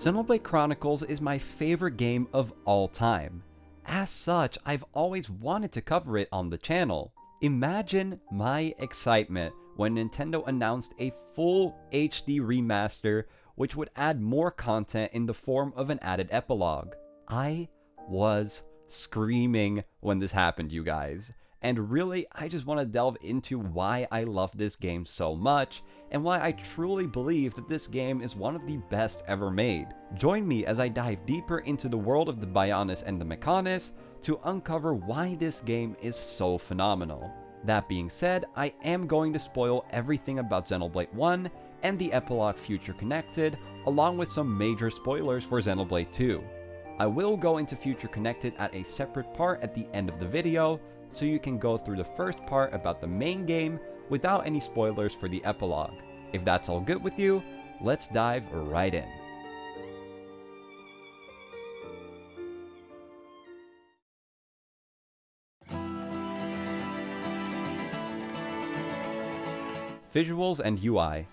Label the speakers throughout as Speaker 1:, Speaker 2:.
Speaker 1: Xenoblade Chronicles is my favorite game of all time. As such, I've always wanted to cover it on the channel. Imagine my excitement when Nintendo announced a full HD remaster which would add more content in the form of an added epilogue. I was screaming when this happened, you guys. And really, I just want to delve into why I love this game so much, and why I truly believe that this game is one of the best ever made. Join me as I dive deeper into the world of the Bionis and the Mechonis to uncover why this game is so phenomenal. That being said, I am going to spoil everything about Xenoblade 1 and the epilogue Future Connected, along with some major spoilers for Xenoblade 2. I will go into Future Connected at a separate part at the end of the video, so you can go through the first part about the main game without any spoilers for the epilogue. If that's all good with you, let's dive right in. Visuals and UI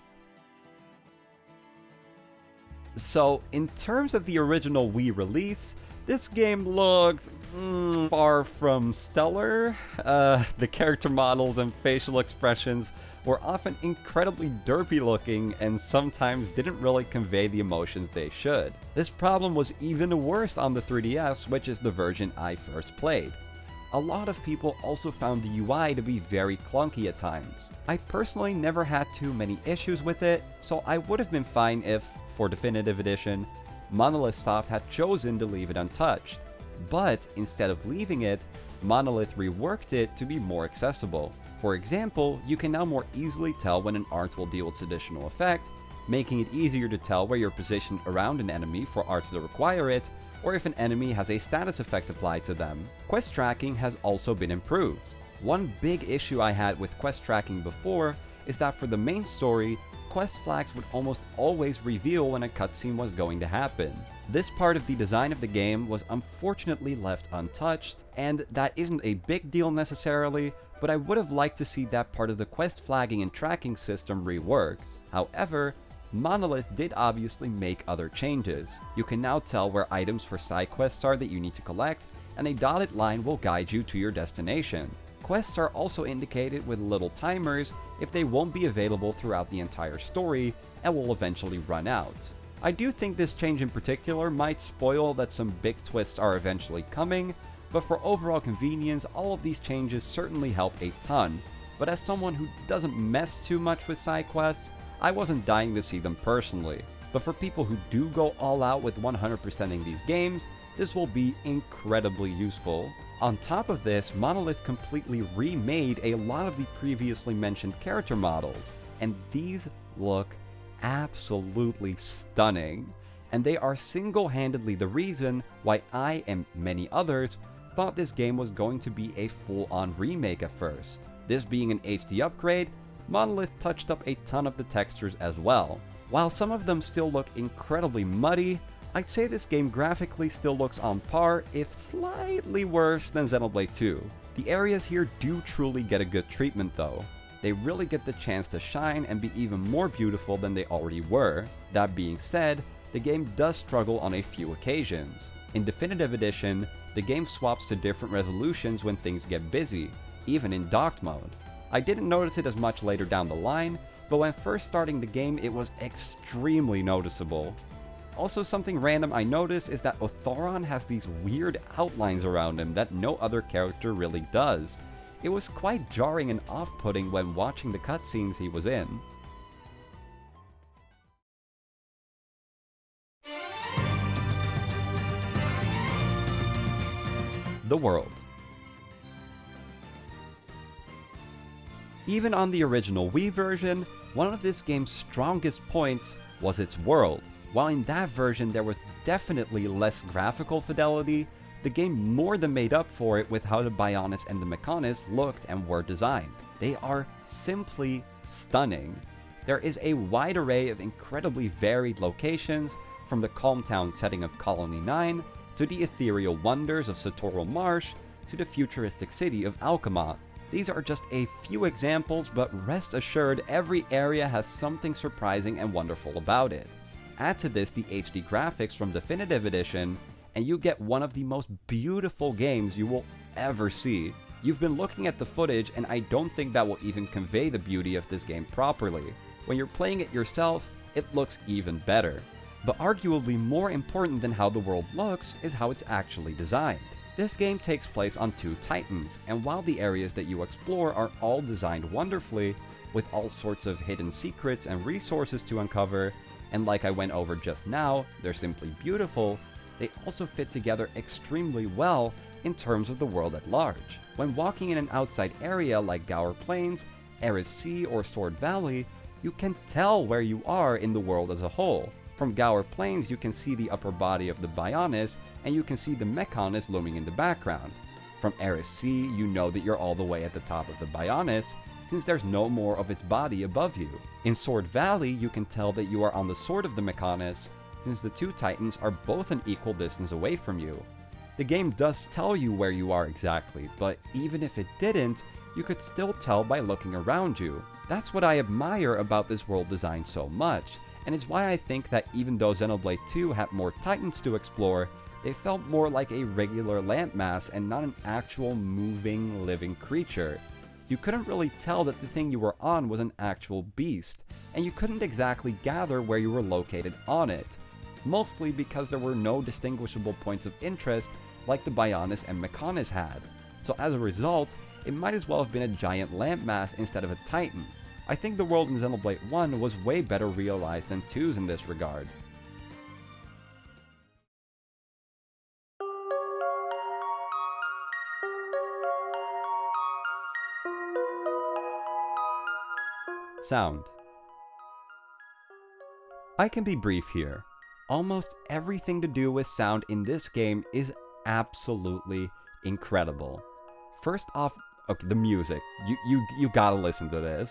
Speaker 1: So, in terms of the original Wii release, this game looked mm, far from stellar. Uh, the character models and facial expressions were often incredibly derpy looking and sometimes didn't really convey the emotions they should. This problem was even worse on the 3DS, which is the version I first played. A lot of people also found the UI to be very clunky at times. I personally never had too many issues with it, so I would have been fine if, for Definitive Edition, Monolith Soft had chosen to leave it untouched. But instead of leaving it, Monolith reworked it to be more accessible. For example, you can now more easily tell when an art will deal its additional effect, making it easier to tell where you're positioned around an enemy for arts that require it, or if an enemy has a status effect applied to them. Quest tracking has also been improved. One big issue I had with quest tracking before is that for the main story, quest flags would almost always reveal when a cutscene was going to happen. This part of the design of the game was unfortunately left untouched, and that isn't a big deal necessarily, but I would have liked to see that part of the quest flagging and tracking system reworked. However, Monolith did obviously make other changes. You can now tell where items for side quests are that you need to collect, and a dotted line will guide you to your destination. Quests are also indicated with little timers if they won't be available throughout the entire story and will eventually run out. I do think this change in particular might spoil that some big twists are eventually coming, but for overall convenience, all of these changes certainly help a ton. But as someone who doesn't mess too much with side quests, I wasn't dying to see them personally. But for people who do go all out with 100%ing these games, this will be incredibly useful. On top of this, Monolith completely remade a lot of the previously mentioned character models, and these look absolutely stunning. And they are single-handedly the reason why I and many others thought this game was going to be a full-on remake at first. This being an HD upgrade, Monolith touched up a ton of the textures as well. While some of them still look incredibly muddy, I'd say this game graphically still looks on par, if slightly worse than Xenoblade 2. The areas here do truly get a good treatment though. They really get the chance to shine and be even more beautiful than they already were. That being said, the game does struggle on a few occasions. In Definitive Edition, the game swaps to different resolutions when things get busy, even in docked mode. I didn't notice it as much later down the line, but when first starting the game it was extremely noticeable. Also something random I notice is that Otharon has these weird outlines around him that no other character really does. It was quite jarring and off-putting when watching the cutscenes he was in. The World Even on the original Wii version, one of this game's strongest points was its world. While in that version there was definitely less graphical fidelity, the game more than made up for it with how the Bionis and the Mechonis looked and were designed. They are simply stunning. There is a wide array of incredibly varied locations, from the calm town setting of Colony 9, to the ethereal wonders of Satorl Marsh, to the futuristic city of Alcamoth. These are just a few examples, but rest assured every area has something surprising and wonderful about it. Add to this the HD graphics from Definitive Edition, and you get one of the most beautiful games you will ever see. You've been looking at the footage, and I don't think that will even convey the beauty of this game properly. When you're playing it yourself, it looks even better. But arguably more important than how the world looks is how it's actually designed. This game takes place on two Titans, and while the areas that you explore are all designed wonderfully, with all sorts of hidden secrets and resources to uncover, and like I went over just now, they're simply beautiful, they also fit together extremely well in terms of the world at large. When walking in an outside area like Gaur Plains, Eryth Sea, or Sword Valley, you can tell where you are in the world as a whole. From Gaur Plains, you can see the upper body of the Bionis, and you can see the Mechonis looming in the background. From Eryth Sea, you know that you're all the way at the top of the Bionis, since there's no more of its body above you. In Sword Valley, you can tell that you are on the sword of the Mechonis, since the two titans are both an equal distance away from you. The game does tell you where you are exactly, but even if it didn't, you could still tell by looking around you. That's what I admire about this world design so much, and it's why I think that even though Xenoblade 2 had more titans to explore, they felt more like a regular landmass and not an actual moving, living creature. You couldn't really tell that the thing you were on was an actual beast, and you couldn't exactly gather where you were located on it, mostly because there were no distinguishable points of interest like the Bionis and Mechonis had. So as a result, it might as well have been a giant landmass instead of a titan. I think the world in Xenoblade 1 was way better realized than 2's in this regard. Sound I can be brief here. Almost everything to do with sound in this game is absolutely incredible. First off, okay, the music. You you you gotta listen to this.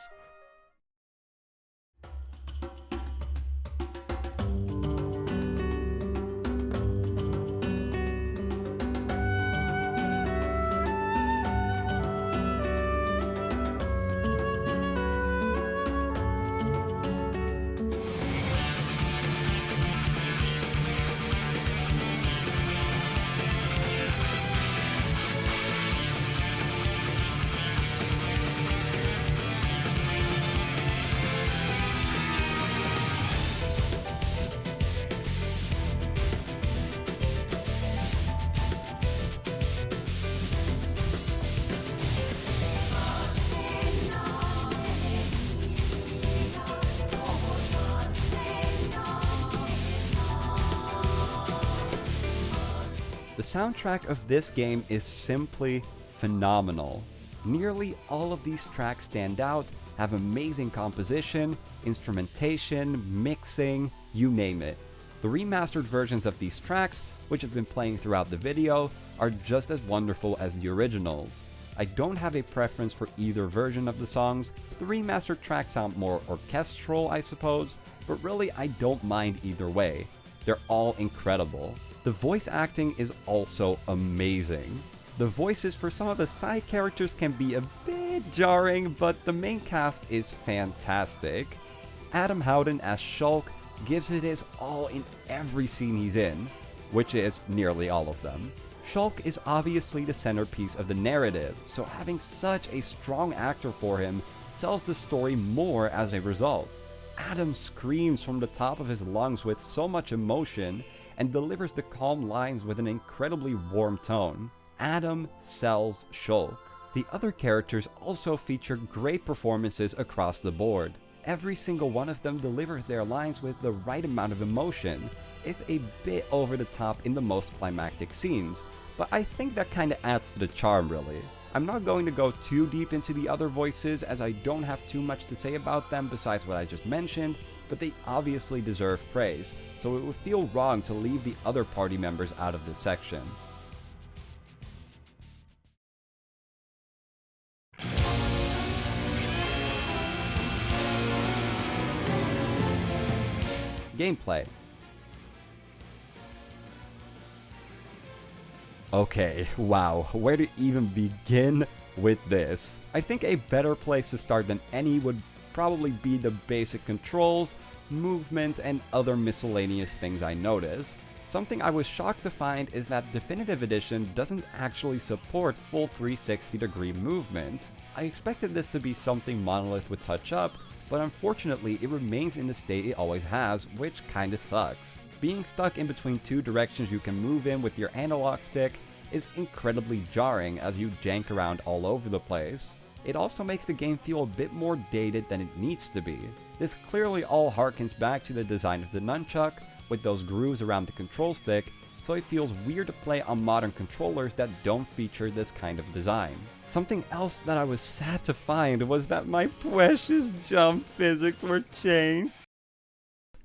Speaker 1: Soundtrack of this game is simply phenomenal. Nearly all of these tracks stand out, have amazing composition, instrumentation, mixing, you name it. The remastered versions of these tracks, which have been playing throughout the video, are just as wonderful as the originals. I don't have a preference for either version of the songs, the remastered tracks sound more orchestral I suppose, but really I don't mind either way. They're all incredible. The voice acting is also amazing. The voices for some of the side characters can be a bit jarring, but the main cast is fantastic. Adam Howden as Shulk gives it his all in every scene he's in, which is nearly all of them. Shulk is obviously the centerpiece of the narrative, so having such a strong actor for him sells the story more as a result. Adam screams from the top of his lungs with so much emotion and delivers the calm lines with an incredibly warm tone. Adam sells Shulk. The other characters also feature great performances across the board. Every single one of them delivers their lines with the right amount of emotion, if a bit over the top in the most climactic scenes, but I think that kinda adds to the charm really. I'm not going to go too deep into the other voices as I don't have too much to say about them besides what I just mentioned, but they obviously deserve praise, so it would feel wrong to leave the other party members out of this section. Gameplay Okay, wow, where to even begin with this? I think a better place to start than any would probably be the basic controls, movement, and other miscellaneous things I noticed. Something I was shocked to find is that Definitive Edition doesn't actually support full 360 degree movement. I expected this to be something Monolith would touch up, but unfortunately it remains in the state it always has, which kinda sucks. Being stuck in between two directions you can move in with your analog stick is incredibly jarring as you jank around all over the place. It also makes the game feel a bit more dated than it needs to be. This clearly all harkens back to the design of the nunchuck, with those grooves around the control stick, so it feels weird to play on modern controllers that don't feature this kind of design. Something else that I was sad to find was that my precious jump physics were changed.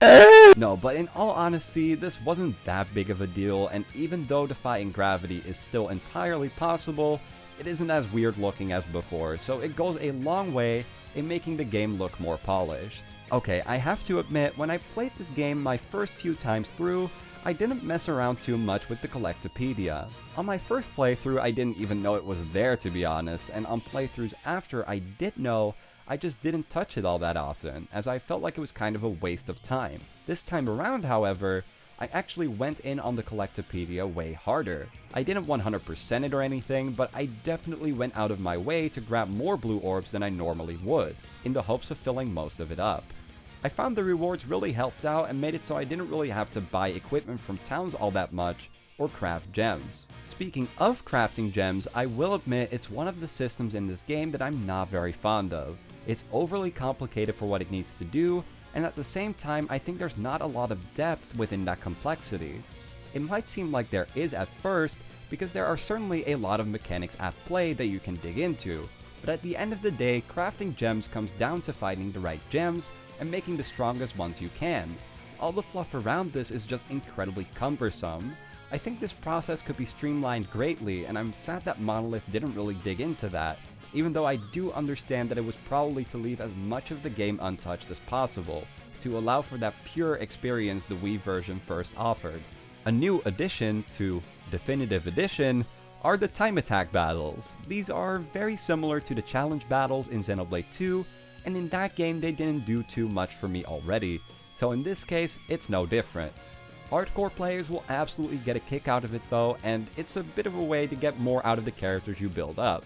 Speaker 1: no, but in all honesty, this wasn't that big of a deal, and even though defying gravity is still entirely possible, it isn't as weird looking as before, so it goes a long way in making the game look more polished. Okay, I have to admit, when I played this game my first few times through, I didn't mess around too much with the Collectopedia. On my first playthrough, I didn't even know it was there to be honest, and on playthroughs after I did know, I just didn't touch it all that often, as I felt like it was kind of a waste of time. This time around, however, I actually went in on the Collectopedia way harder. I didn't 100% it or anything, but I definitely went out of my way to grab more blue orbs than I normally would, in the hopes of filling most of it up. I found the rewards really helped out and made it so I didn't really have to buy equipment from towns all that much, or craft gems. Speaking of crafting gems, I will admit it's one of the systems in this game that I'm not very fond of. It's overly complicated for what it needs to do, and at the same time I think there's not a lot of depth within that complexity. It might seem like there is at first, because there are certainly a lot of mechanics at play that you can dig into, but at the end of the day, crafting gems comes down to finding the right gems and making the strongest ones you can. All the fluff around this is just incredibly cumbersome. I think this process could be streamlined greatly, and I'm sad that Monolith didn't really dig into that, even though I do understand that it was probably to leave as much of the game untouched as possible, to allow for that pure experience the Wii version first offered. A new addition to Definitive Edition are the time attack battles. These are very similar to the challenge battles in Xenoblade 2, and in that game they didn't do too much for me already, so in this case, it's no different. Hardcore players will absolutely get a kick out of it though, and it's a bit of a way to get more out of the characters you build up.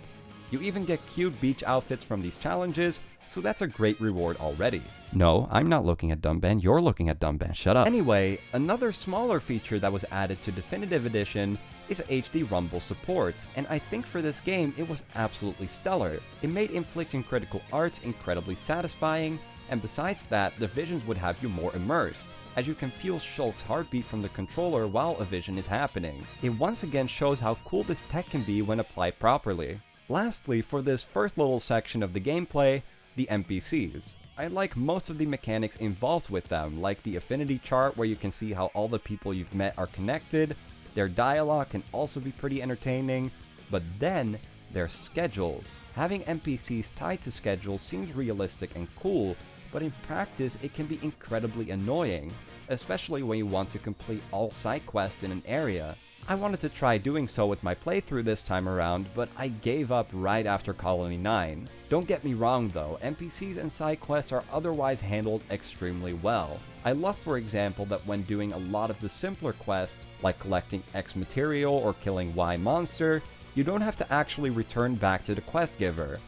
Speaker 1: You even get cute beach outfits from these challenges, so that's a great reward already. No, I'm not looking at Dunban, you're looking at Dunban, shut up. Anyway, another smaller feature that was added to Definitive Edition is HD Rumble support, and I think for this game it was absolutely stellar. It made inflicting critical arts incredibly satisfying, and besides that, the visions would have you more immersed, as you can feel Shulk's heartbeat from the controller while a vision is happening. It once again shows how cool this tech can be when applied properly. Lastly, for this first little section of the gameplay, the NPCs. I like most of the mechanics involved with them, like the affinity chart where you can see how all the people you've met are connected, their dialogue can also be pretty entertaining, but then their schedules. Having NPCs tied to schedules seems realistic and cool, but in practice it can be incredibly annoying, especially when you want to complete all side quests in an area. I wanted to try doing so with my playthrough this time around, but I gave up right after Colony 9. Don't get me wrong though, NPCs and side quests are otherwise handled extremely well. I love for example that when doing a lot of the simpler quests, like collecting X material or killing Y monster, you don't have to actually return back to the quest giver.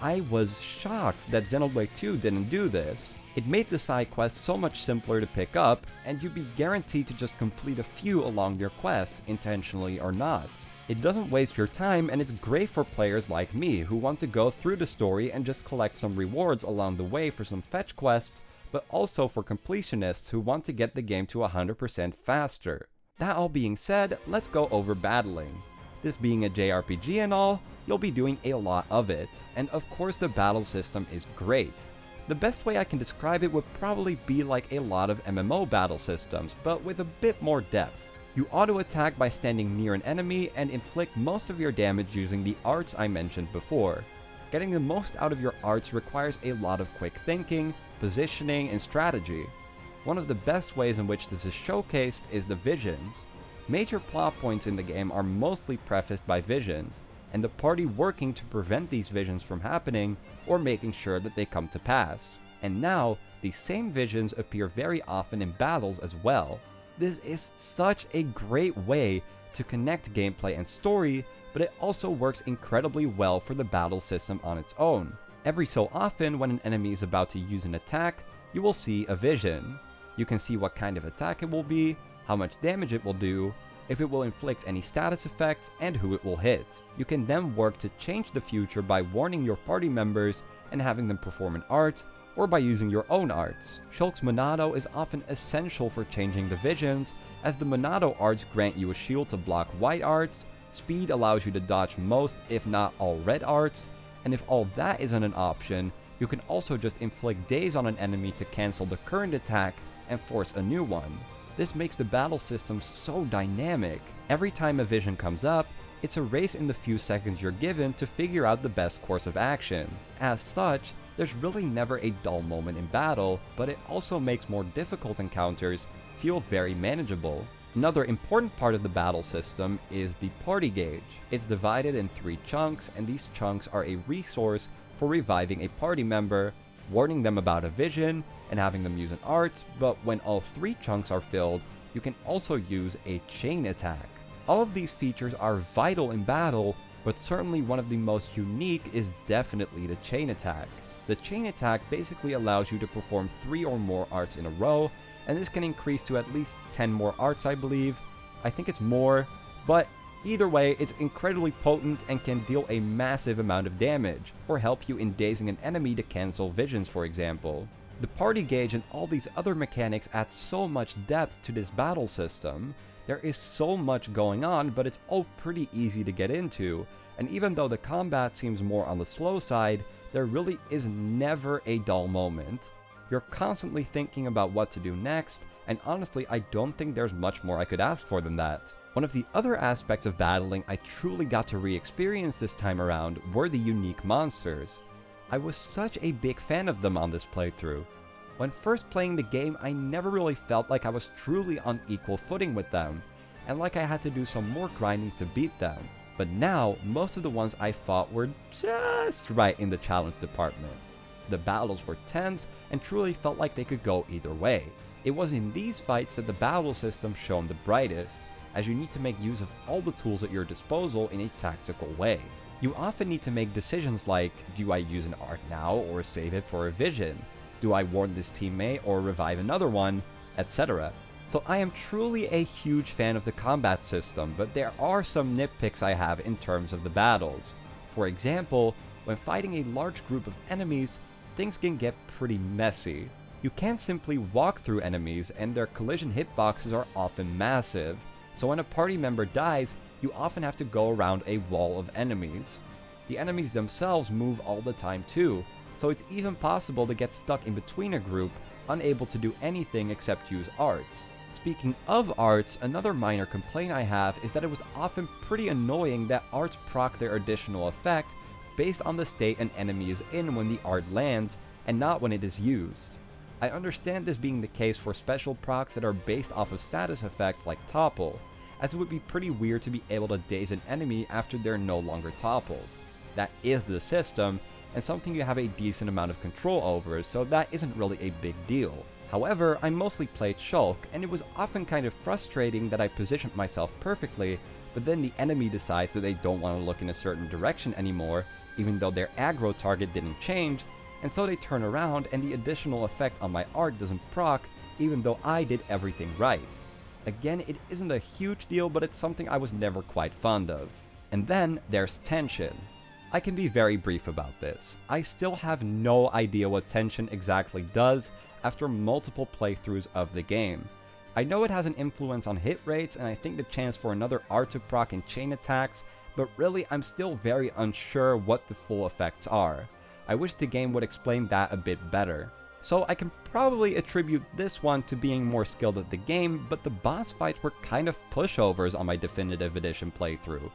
Speaker 1: I was shocked that Xenoblade 2 didn't do this. It made the side quests so much simpler to pick up, and you'd be guaranteed to just complete a few along your quest, intentionally or not. It doesn't waste your time, and it's great for players like me who want to go through the story and just collect some rewards along the way for some fetch quests but also for completionists who want to get the game to 100% faster. That all being said, let's go over battling. This being a JRPG and all, you'll be doing a lot of it, and of course the battle system is great. The best way I can describe it would probably be like a lot of MMO battle systems, but with a bit more depth. You auto-attack by standing near an enemy and inflict most of your damage using the arts I mentioned before. Getting the most out of your arts requires a lot of quick thinking, positioning, and strategy. One of the best ways in which this is showcased is the visions. Major plot points in the game are mostly prefaced by visions, and the party working to prevent these visions from happening or making sure that they come to pass. And now, These same visions appear very often in battles as well. This is such a great way to connect gameplay and story, but it also works incredibly well for the battle system on its own. Every so often, when an enemy is about to use an attack, you will see a vision. You can see what kind of attack it will be, how much damage it will do, if it will inflict any status effects, and who it will hit. You can then work to change the future by warning your party members and having them perform an art, or by using your own arts. Shulk's Monado is often essential for changing the visions, as the Monado arts grant you a shield to block white arts, speed allows you to dodge most if not all red arts, and if all that isn't an option, you can also just inflict daze on an enemy to cancel the current attack and force a new one. This makes the battle system so dynamic. Every time a vision comes up, it's a race in the few seconds you're given to figure out the best course of action. As such, there's really never a dull moment in battle, but it also makes more difficult encounters feel very manageable. Another important part of the battle system is the party gauge. It's divided in three chunks, and these chunks are a resource for reviving a party member, warning them about a vision, and having them use an art, but when all three chunks are filled, you can also use a chain attack. All of these features are vital in battle, but certainly one of the most unique is definitely the chain attack. The chain attack basically allows you to perform 3 or more arts in a row, and this can increase to at least 10 more arts I believe. I think it's more, but either way, it's incredibly potent and can deal a massive amount of damage, or help you in dazing an enemy to cancel visions for example. The party gauge and all these other mechanics add so much depth to this battle system. There is so much going on, but it's all pretty easy to get into, and even though the combat seems more on the slow side, there really is never a dull moment. You're constantly thinking about what to do next, and honestly I don't think there's much more I could ask for than that. One of the other aspects of battling I truly got to re-experience this time around were the unique monsters. I was such a big fan of them on this playthrough. When first playing the game, I never really felt like I was truly on equal footing with them, and like I had to do some more grinding to beat them. But now, most of the ones I fought were just right in the challenge department. The battles were tense and truly felt like they could go either way. It was in these fights that the battle system shone the brightest, as you need to make use of all the tools at your disposal in a tactical way. You often need to make decisions like, do I use an art now or save it for a vision? Do I warn this teammate or revive another one? Etc. So I am truly a huge fan of the combat system, but there are some nitpicks I have in terms of the battles. For example, when fighting a large group of enemies, things can get pretty messy. You can't simply walk through enemies and their collision hitboxes are often massive, so when a party member dies, you often have to go around a wall of enemies. The enemies themselves move all the time too, so it's even possible to get stuck in between a group, unable to do anything except use arts. Speaking of arts, another minor complaint I have is that it was often pretty annoying that arts proc their additional effect based on the state an enemy is in when the art lands, and not when it is used. I understand this being the case for special procs that are based off of status effects like Topple, as it would be pretty weird to be able to daze an enemy after they're no longer toppled. That is the system, and something you have a decent amount of control over, so that isn't really a big deal. However, I mostly played Shulk, and it was often kind of frustrating that I positioned myself perfectly, but then the enemy decides that they don't want to look in a certain direction anymore, even though their aggro target didn't change, and so they turn around and the additional effect on my art doesn't proc, even though I did everything right. Again, it isn't a huge deal, but it's something I was never quite fond of. And then there's tension. I can be very brief about this. I still have no idea what tension exactly does after multiple playthroughs of the game. I know it has an influence on hit rates and I think the chance for another art to proc and chain attacks, but really I'm still very unsure what the full effects are. I wish the game would explain that a bit better. So I can probably attribute this one to being more skilled at the game, but the boss fights were kind of pushovers on my Definitive Edition playthrough.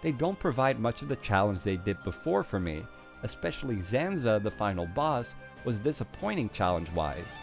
Speaker 1: They don't provide much of the challenge they did before for me, especially Zanza, the final boss, was disappointing challenge-wise.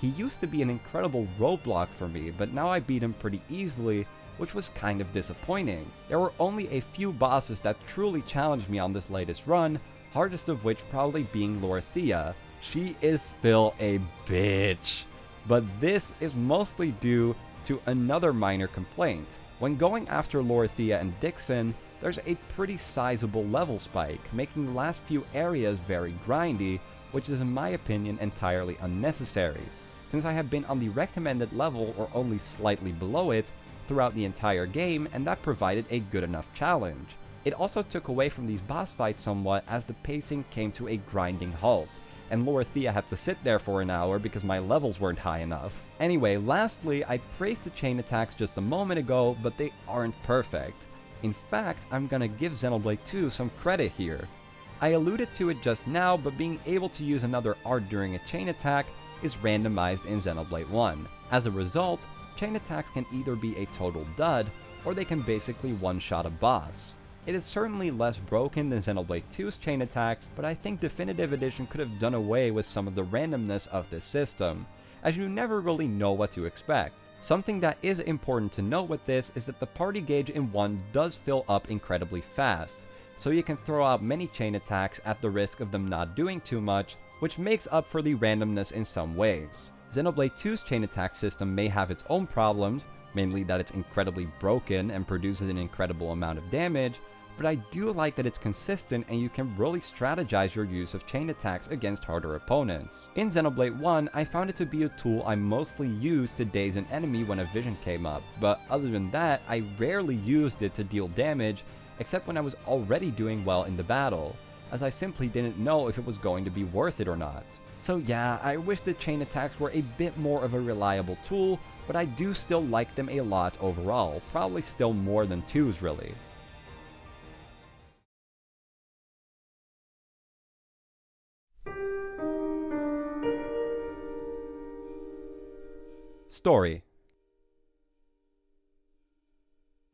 Speaker 1: He used to be an incredible roadblock for me, but now I beat him pretty easily, which was kind of disappointing. There were only a few bosses that truly challenged me on this latest run, hardest of which probably being Lorithia, she is still a bitch. But this is mostly due to another minor complaint. When going after Lorithia and Dickson, there's a pretty sizable level spike, making the last few areas very grindy, which is in my opinion entirely unnecessary, since I have been on the recommended level or only slightly below it throughout the entire game and that provided a good enough challenge. It also took away from these boss fights somewhat as the pacing came to a grinding halt, and Lorithia had to sit there for an hour because my levels weren't high enough. Anyway, lastly, I praised the chain attacks just a moment ago, but they aren't perfect. In fact, I'm gonna give Xenoblade 2 some credit here. I alluded to it just now, but being able to use another art during a chain attack is randomized in Xenoblade 1. As a result, chain attacks can either be a total dud, or they can basically one-shot a boss. It is certainly less broken than Xenoblade 2's chain attacks, but I think Definitive Edition could have done away with some of the randomness of this system, as you never really know what to expect. Something that is important to note with this is that the party gauge in 1 does fill up incredibly fast, so you can throw out many chain attacks at the risk of them not doing too much, which makes up for the randomness in some ways. Xenoblade 2's chain attack system may have its own problems, mainly that it's incredibly broken and produces an incredible amount of damage, but I do like that it's consistent and you can really strategize your use of chain attacks against harder opponents. In Xenoblade 1, I found it to be a tool I mostly used to daze an enemy when a vision came up, but other than that, I rarely used it to deal damage, except when I was already doing well in the battle, as I simply didn't know if it was going to be worth it or not. So yeah, I wish the chain attacks were a bit more of a reliable tool, but I do still like them a lot overall, probably still more than 2's really. Story.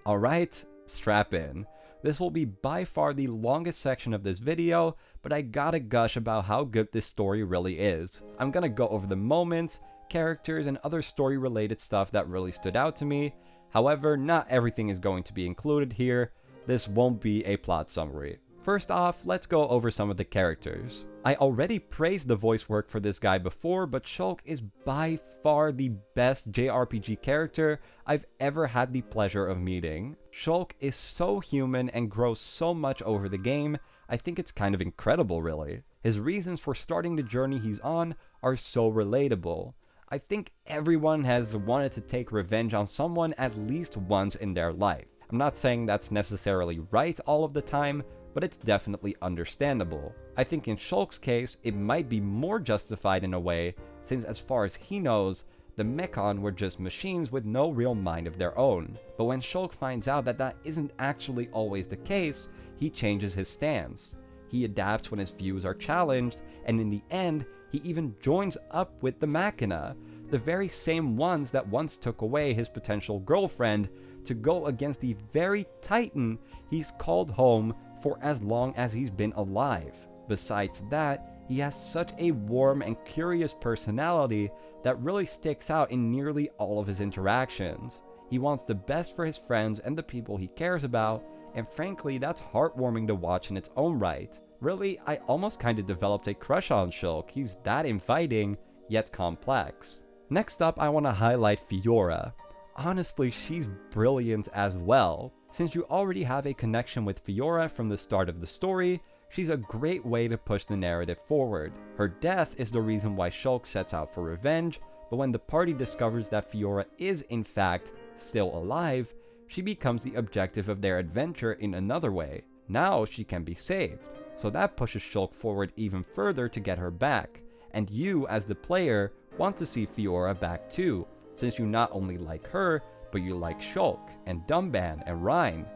Speaker 1: Alright, strap in. This will be by far the longest section of this video, but I gotta gush about how good this story really is. I'm gonna go over the moments, characters, and other story related stuff that really stood out to me. However, not everything is going to be included here. This won't be a plot summary. First off, let's go over some of the characters. I already praised the voice work for this guy before, but Shulk is by far the best JRPG character I've ever had the pleasure of meeting. Shulk is so human and grows so much over the game, I think it's kind of incredible really. His reasons for starting the journey he's on are so relatable. I think everyone has wanted to take revenge on someone at least once in their life. I'm not saying that's necessarily right all of the time, but it's definitely understandable. I think in Shulk's case, it might be more justified in a way, since as far as he knows, the Mechon were just machines with no real mind of their own. But when Shulk finds out that that isn't actually always the case, he changes his stance. He adapts when his views are challenged, and in the end, he even joins up with the Machina, the very same ones that once took away his potential girlfriend to go against the very titan he's called home for as long as he's been alive. Besides that, he has such a warm and curious personality that really sticks out in nearly all of his interactions. He wants the best for his friends and the people he cares about, and frankly, that's heartwarming to watch in its own right. Really, I almost kinda developed a crush on Shulk, he's that inviting, yet complex. Next up, I want to highlight Fiora. Honestly, she's brilliant as well. Since you already have a connection with Fiora from the start of the story, she's a great way to push the narrative forward. Her death is the reason why Shulk sets out for revenge, but when the party discovers that Fiora is in fact still alive, she becomes the objective of their adventure in another way. Now she can be saved, so that pushes Shulk forward even further to get her back, and you as the player want to see Fiora back too, since you not only like her, but you like Shulk and Dunban and Reyn.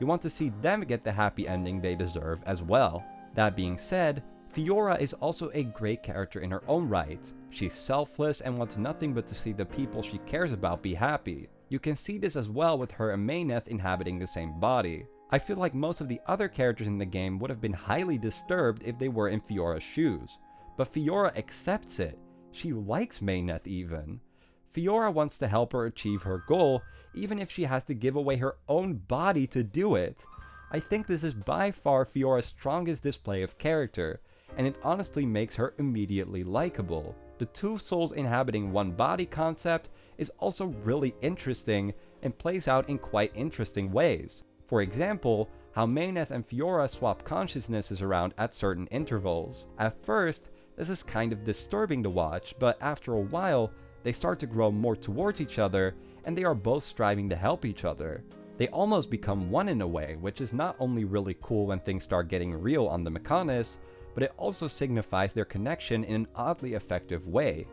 Speaker 1: You want to see them get the happy ending they deserve as well. That being said, Fiora is also a great character in her own right. She's selfless and wants nothing but to see the people she cares about be happy. You can see this as well with her and Meyneth inhabiting the same body. I feel like most of the other characters in the game would have been highly disturbed if they were in Fiora's shoes. But Fiora accepts it. She likes Meyneth even. Fiora wants to help her achieve her goal, even if she has to give away her own body to do it. I think this is by far Fiora's strongest display of character, and it honestly makes her immediately likable. The two souls inhabiting one body concept is also really interesting and plays out in quite interesting ways. For example, how Meyneth and Fiora swap consciousnesses around at certain intervals. At first, this is kind of disturbing to watch, but after a while, they start to grow more towards each other, and they are both striving to help each other. They almost become one in a way, which is not only really cool when things start getting real on the Mechonis, but it also signifies their connection in an oddly effective way.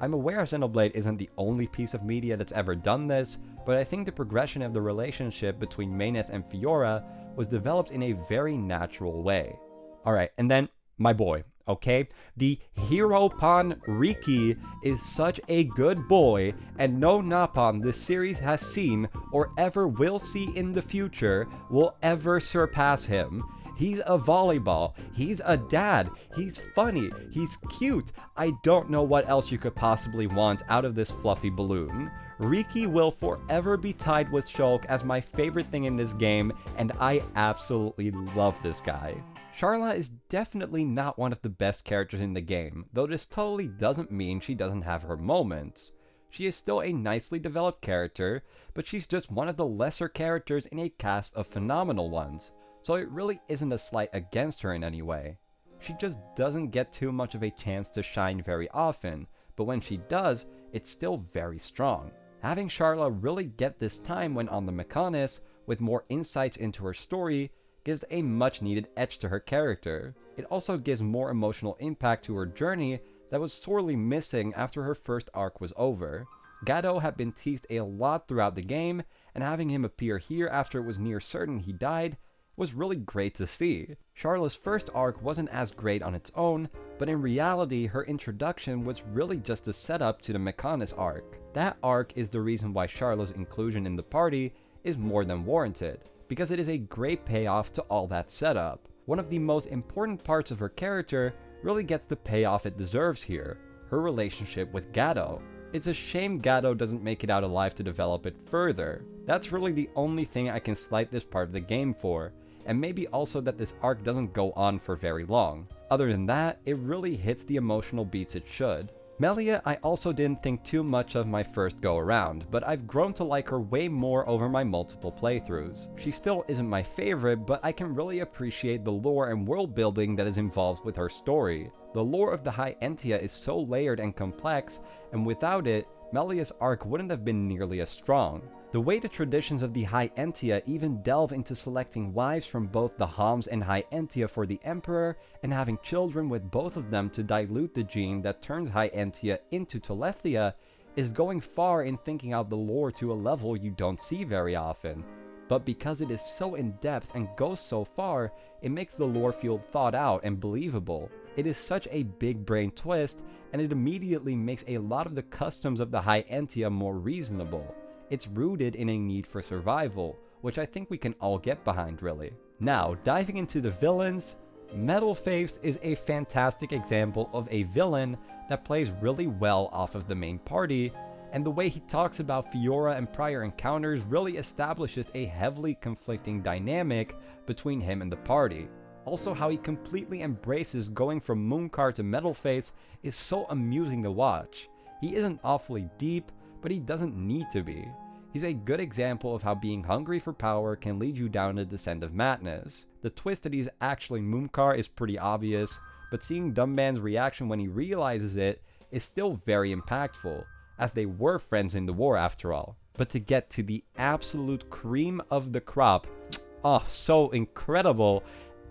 Speaker 1: I'm aware Xenoblade isn't the only piece of media that's ever done this, but I think the progression of the relationship between Meyneth and Fiora was developed in a very natural way. Alright, and then my boy, okay? The Heropon Riki is such a good boy, and no Nopon this series has seen or ever will see in the future will ever surpass him. He's a volleyball. He's a dad. He's funny. He's cute. I don't know what else you could possibly want out of this fluffy balloon. Riki will forever be tied with Shulk as my favorite thing in this game, and I absolutely love this guy. Sharla is definitely not one of the best characters in the game, though this totally doesn't mean she doesn't have her moments. She is still a nicely developed character, but she's just one of the lesser characters in a cast of phenomenal ones, so it really isn't a slight against her in any way. She just doesn't get too much of a chance to shine very often, but when she does, it's still very strong. Having Sharla really get this time when on the Mechonis, with more insights into her story, gives a much needed edge to her character. It also gives more emotional impact to her journey that was sorely missing after her first arc was over. Gadolt had been teased a lot throughout the game, and having him appear here after it was near certain he died was really great to see. Sharla's first arc wasn't as great on its own, but in reality her introduction was really just a setup to the Mechonis arc. That arc is the reason why Sharla's inclusion in the party is more than warranted, because it is a great payoff to all that setup. One of the most important parts of her character really gets the payoff it deserves here, her relationship with Gadolt. It's a shame Gadolt doesn't make it out alive to develop it further. That's really the only thing I can slight this part of the game for, and maybe also that this arc doesn't go on for very long. Other than that, it really hits the emotional beats it should. Melia I also didn't think too much of my first go around, but I've grown to like her way more over my multiple playthroughs. She still isn't my favorite, but I can really appreciate the lore and world building that is involved with her story. The lore of the High Entia is so layered and complex, and without it, Melia's arc wouldn't have been nearly as strong. The way the traditions of the High Entia even delve into selecting wives from both the Homs and High Entia for the Emperor, and having children with both of them to dilute the gene that turns High Entia into Telethia, is going far in thinking out the lore to a level you don't see very often. But because it is so in-depth and goes so far, it makes the lore feel thought out and believable. It is such a big brain twist, and it immediately makes a lot of the customs of the High Entia more reasonable. It's rooted in a need for survival, which I think we can all get behind really. Now, diving into the villains, Metal Face is a fantastic example of a villain that plays really well off of the main party, and the way he talks about Fiora and prior encounters really establishes a heavily conflicting dynamic between him and the party. Also how he completely embraces going from Mumkhar to Metal Face is so amusing to watch. He isn't awfully deep, but he doesn't need to be. He's a good example of how being hungry for power can lead you down a descent of madness. The twist that he's actually Mumkhar is pretty obvious, but seeing Dunban's reaction when he realizes it is still very impactful, as they were friends in the war after all. But to get to the absolute cream of the crop, oh, so incredible,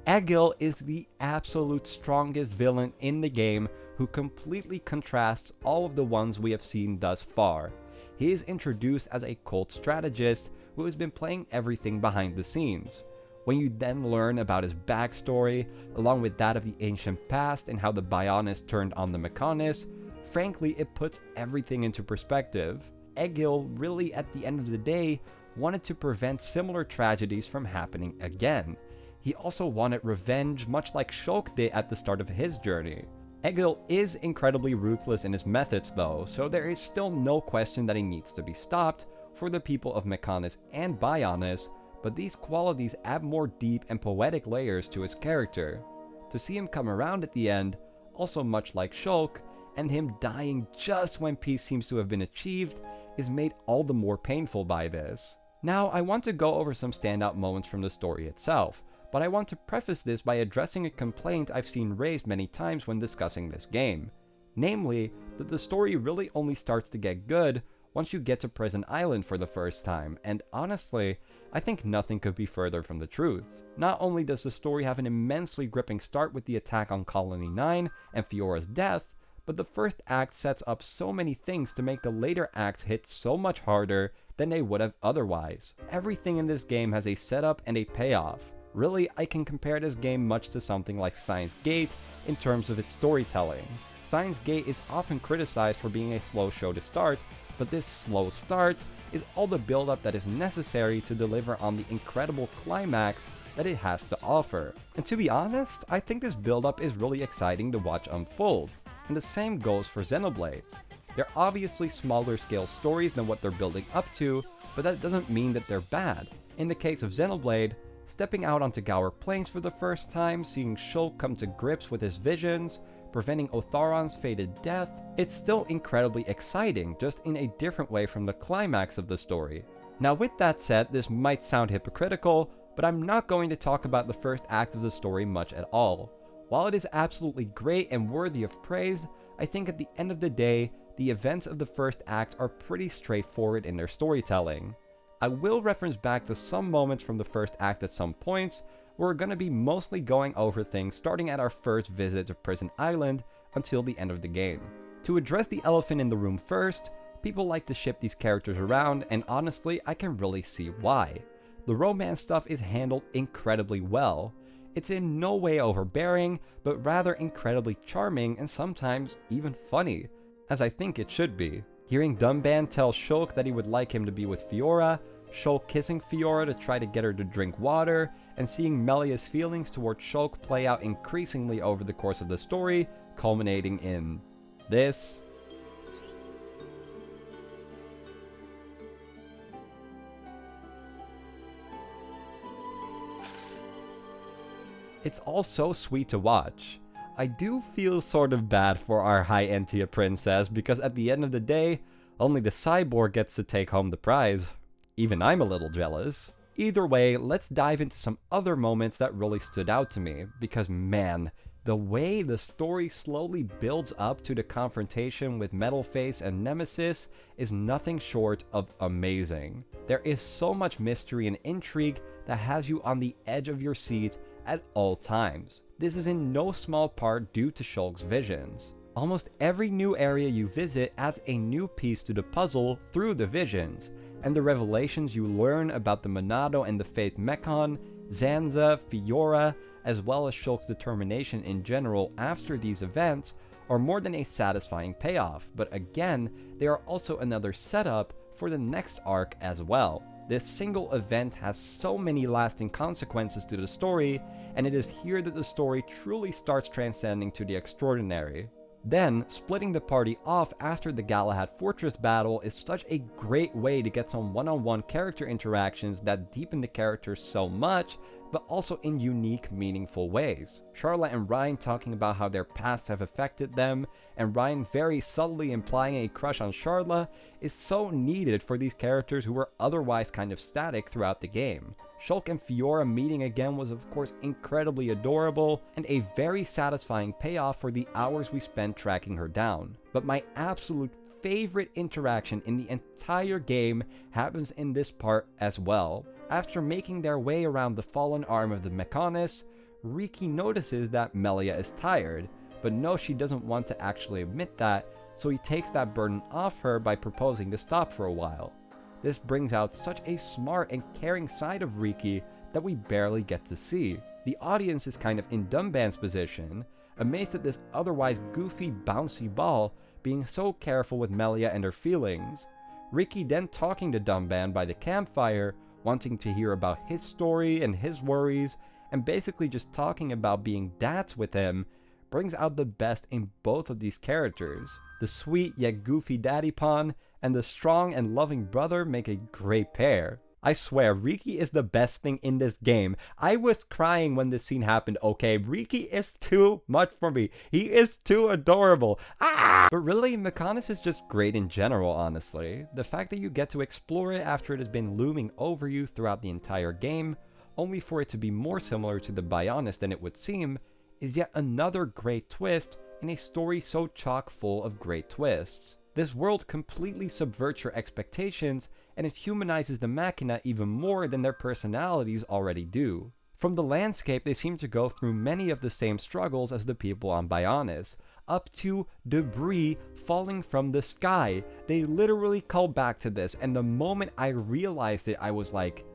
Speaker 1: Egil is the absolute strongest villain in the game who completely contrasts all of the ones we have seen thus far he is introduced as a cult strategist who has been playing everything behind the scenes. When you then learn about his backstory, along with that of the ancient past and how the Bionis turned on the Mechonis, frankly it puts everything into perspective. Egil really at the end of the day wanted to prevent similar tragedies from happening again. He also wanted revenge much like Shulk did at the start of his journey. Egil is incredibly ruthless in his methods though, so there is still no question that he needs to be stopped for the people of Mechonis and Bionis, but these qualities add more deep and poetic layers to his character. To see him come around at the end, also much like Shulk, and him dying just when peace seems to have been achieved, is made all the more painful by this. Now, I want to go over some standout moments from the story itself, but I want to preface this by addressing a complaint I've seen raised many times when discussing this game. Namely, that the story really only starts to get good once you get to Prison Island for the first time, and honestly, I think nothing could be further from the truth. Not only does the story have an immensely gripping start with the attack on Colony 9 and Fiora's death, but the first act sets up so many things to make the later acts hit so much harder than they would have otherwise. Everything in this game has a setup and a payoff. Really, I can compare this game much to something like Steins;Gate in terms of its storytelling. Steins;Gate is often criticized for being a slow show to start, but this slow start is all the build-up that is necessary to deliver on the incredible climax that it has to offer. And to be honest, I think this build-up is really exciting to watch unfold and the same goes for Xenoblades. They're obviously smaller scale stories than what they're building up to, but that doesn't mean that they're bad. In the case of Xenoblade, stepping out onto Gaur Plains for the first time, seeing Shulk come to grips with his visions, preventing Otharon's fated death, it's still incredibly exciting, just in a different way from the climax of the story. Now with that said, this might sound hypocritical, but I'm not going to talk about the first act of the story much at all. While it is absolutely great and worthy of praise, I think at the end of the day, the events of the first act are pretty straightforward in their storytelling. I will reference back to some moments from the first act at some points, we're going to be mostly going over things starting at our first visit to Prison Island until the end of the game. To address the elephant in the room first, people like to ship these characters around and honestly I can really see why. The romance stuff is handled incredibly well, it's in no way overbearing, but rather incredibly charming and sometimes even funny, as I think it should be. Hearing Dunban tell Shulk that he would like him to be with Fiora, Shulk kissing Fiora to try to get her to drink water, and seeing Melia's feelings towards Shulk play out increasingly over the course of the story, culminating in this. It's all so sweet to watch. I do feel sort of bad for our High Entia princess because at the end of the day, only the cyborg gets to take home the prize. Even I'm a little jealous. Either way, let's dive into some other moments that really stood out to me, because man, the way the story slowly builds up to the confrontation with Metalface and Nemesis is nothing short of amazing. There is so much mystery and intrigue that has you on the edge of your seat at all times. This is in no small part due to Shulk's visions. Almost every new area you visit adds a new piece to the puzzle through the visions, and the revelations you learn about the Monado and the Face Mechon, Zanza, Fiora, as well as Shulk's determination in general after these events are more than a satisfying payoff, but again, they are also another setup for the next arc as well. This single event has so many lasting consequences to the story, and it is here that the story truly starts transcending to the extraordinary. Then, splitting the party off after the Galahad Fortress battle is such a great way to get some one-on-one -on -one character interactions that deepen the characters so much but also in unique, meaningful ways. Sharla and Reyn talking about how their pasts have affected them, and Reyn very subtly implying a crush on Sharla is so needed for these characters who were otherwise kind of static throughout the game. Shulk and Fiora meeting again was of course incredibly adorable, and a very satisfying payoff for the hours we spent tracking her down. But my absolute favorite interaction in the entire game happens in this part as well. After making their way around the fallen arm of the Mechonis, Riki notices that Melia is tired, but knows she doesn't want to actually admit that, so he takes that burden off her by proposing to stop for a while. This brings out such a smart and caring side of Riki that we barely get to see. The audience is kind of in Dunban's position, amazed at this otherwise goofy, bouncy ball being so careful with Melia and her feelings. Riki then talking to Dunban by the campfire wanting to hear about his story and his worries, and basically just talking about being dads with him, brings out the best in both of these characters. The sweet yet goofy daddy pawn and the strong and loving brother make a great pair. I swear, Riki is the best thing in this game. I was crying when this scene happened, okay? Riki is too much for me. He is too adorable. Ah! But really, Mechonis is just great in general, honestly. The fact that you get to explore it after it has been looming over you throughout the entire game, only for it to be more similar to the Bionis than it would seem, is yet another great twist in a story so chock full of great twists. This world completely subverts your expectations and it humanizes the Machina even more than their personalities already do. From the landscape, they seem to go through many of the same struggles as the people on Bionis, up to debris falling from the sky. They literally call back to this, and the moment I realized it, I was like,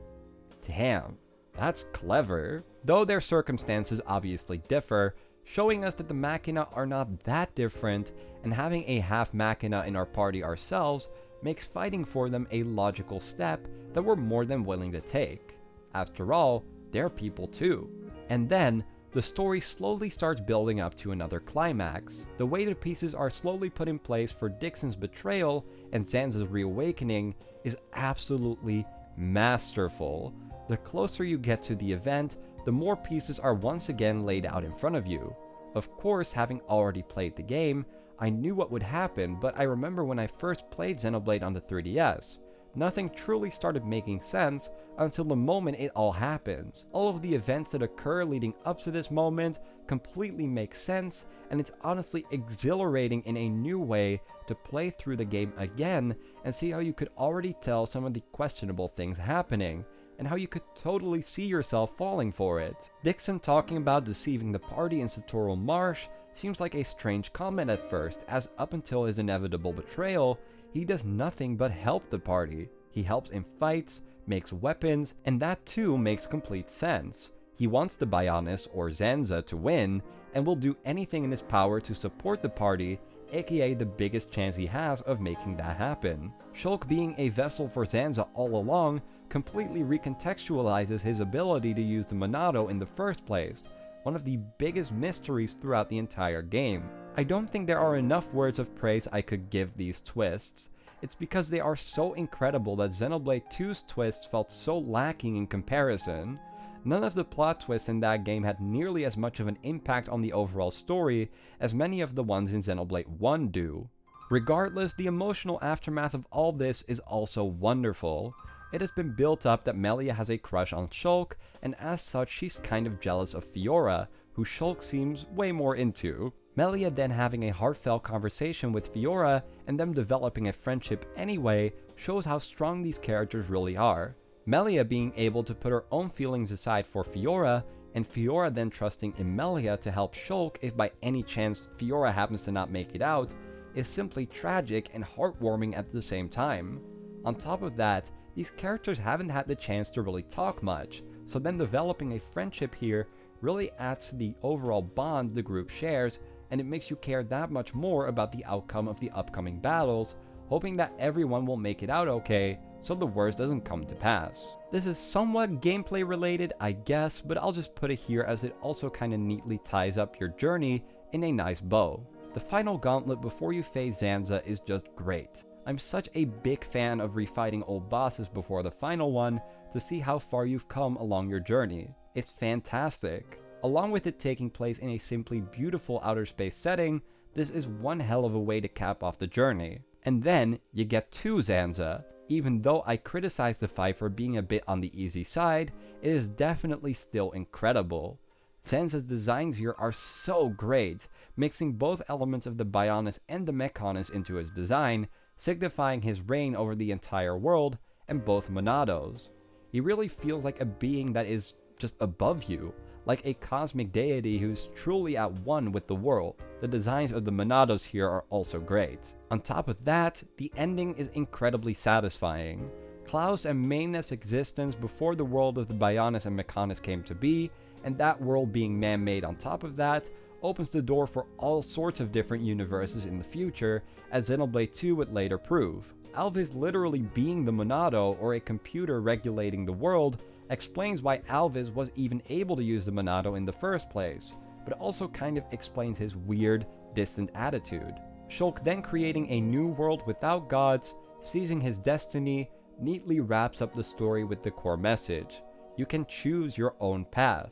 Speaker 1: damn, that's clever. Though their circumstances obviously differ, showing us that the Machina are not that different, and having a half Machina in our party ourselves makes fighting for them a logical step that we're more than willing to take. After all, they're people too. And then, the story slowly starts building up to another climax. The way the pieces are slowly put in place for Dickson's betrayal and Zanza's reawakening is absolutely masterful. The closer you get to the event, the more pieces are once again laid out in front of you. Of course, having already played the game, I knew what would happen, but I remember when I first played Xenoblade on the 3DS. Nothing truly started making sense until the moment it all happens. All of the events that occur leading up to this moment completely make sense, and it's honestly exhilarating in a new way to play through the game again and see how you could already tell some of the questionable things happening, and how you could totally see yourself falling for it. Dickson talking about deceiving the party in Satorl Marsh seems like a strange comment at first, as up until his inevitable betrayal, he does nothing but help the party. He helps in fights, makes weapons, and that too makes complete sense. He wants the Bionis or Zanza to win, and will do anything in his power to support the party, aka the biggest chance he has of making that happen. Shulk being a vessel for Zanza all along completely recontextualizes his ability to use the Monado in the first place, one of the biggest mysteries throughout the entire game. I don't think there are enough words of praise I could give these twists. It's because they are so incredible that Xenoblade 2's twists felt so lacking in comparison. None of the plot twists in that game had nearly as much of an impact on the overall story as many of the ones in Xenoblade 1 do. Regardless, the emotional aftermath of all this is also wonderful. It has been built up that Melia has a crush on Shulk, and as such she's kind of jealous of Fiora, who Shulk seems way more into. Melia then having a heartfelt conversation with Fiora, and them developing a friendship anyway, shows how strong these characters really are. Melia being able to put her own feelings aside for Fiora, and Fiora then trusting in Melia to help Shulk if by any chance Fiora happens to not make it out, is simply tragic and heartwarming at the same time. On top of that, these characters haven't had the chance to really talk much, so then developing a friendship here really adds to the overall bond the group shares, and it makes you care that much more about the outcome of the upcoming battles, hoping that everyone will make it out okay, so the worst doesn't come to pass. This is somewhat gameplay related, I guess, but I'll just put it here as it also kinda neatly ties up your journey in a nice bow. The final gauntlet before you face Zanza is just great. I'm such a big fan of refighting old bosses before the final one to see how far you've come along your journey. It's fantastic. Along with it taking place in a simply beautiful outer space setting, this is one hell of a way to cap off the journey. And then, you get to Zanza. Even though I criticize the fight for being a bit on the easy side, it is definitely still incredible. Zanza's designs here are so great, mixing both elements of the Bionis and the Mechonis into his design, signifying his reign over the entire world and both Monados. He really feels like a being that is just above you, like a cosmic deity who's truly at one with the world. The designs of the Monados here are also great. On top of that, the ending is incredibly satisfying. Klaus and Meyneth's existence before the world of the Bionis and Mechonis came to be, and that world being man-made on top of that, opens the door for all sorts of different universes in the future, as Xenoblade 2 would later prove. Alvis literally being the Monado, or a computer regulating the world, explains why Alvis was even able to use the Monado in the first place, but also kind of explains his weird, distant attitude. Shulk then creating a new world without gods, seizing his destiny, neatly wraps up the story with the core message. You can choose your own path,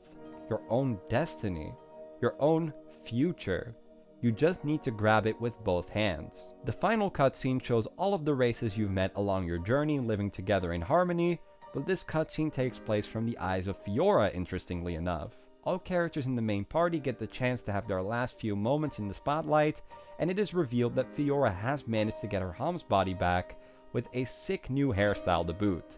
Speaker 1: your own destiny, your own future. You just need to grab it with both hands. The final cutscene shows all of the races you've met along your journey living together in harmony, but this cutscene takes place from the eyes of Fiora interestingly enough. All characters in the main party get the chance to have their last few moments in the spotlight, and it is revealed that Fiora has managed to get her Homs body back with a sick new hairstyle to boot.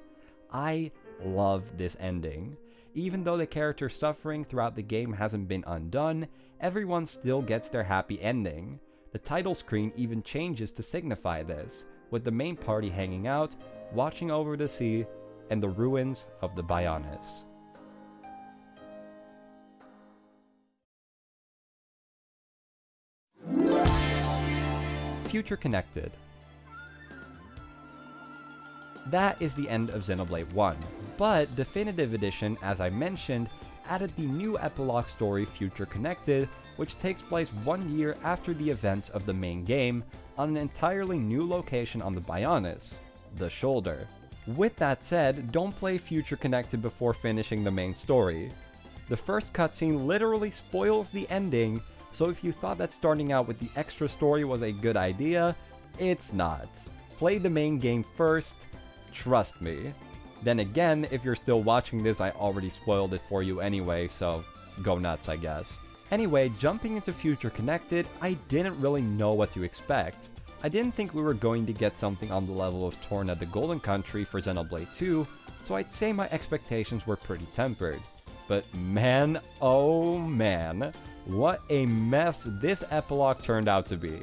Speaker 1: I love this ending. Even though the character's suffering throughout the game hasn't been undone, everyone still gets their happy ending. The title screen even changes to signify this, with the main party hanging out, watching over the sea, and the ruins of the Bionis. Future Connected that is the end of Xenoblade 1, but Definitive Edition, as I mentioned, added the new epilogue story Future Connected, which takes place one year after the events of the main game, on an entirely new location on the Bionis, the Shoulder. With that said, don't play Future Connected before finishing the main story. The first cutscene literally spoils the ending, so if you thought that starting out with the extra story was a good idea, it's not. Play the main game first, Trust me. Then again, if you're still watching this, I already spoiled it for you anyway, so go nuts, I guess. Anyway, jumping into Future Connected, I didn't really know what to expect. I didn't think we were going to get something on the level of Torna the Golden Country for Xenoblade 2, so I'd say my expectations were pretty tempered. But man, oh man, what a mess this epilogue turned out to be.